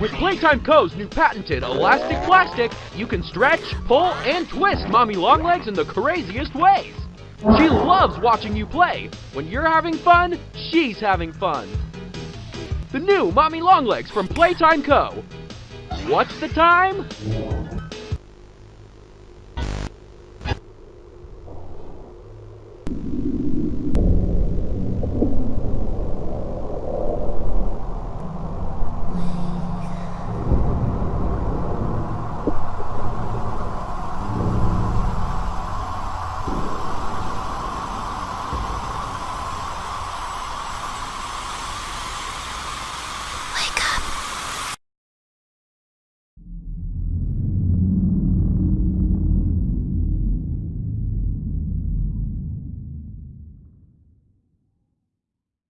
With Playtime Co.'s new patented elastic plastic, you can stretch, pull, and twist Mommy Longlegs in the craziest ways. She loves watching you play. When you're having fun, she's having fun. The new Mommy Longlegs from Playtime Co. What's the time?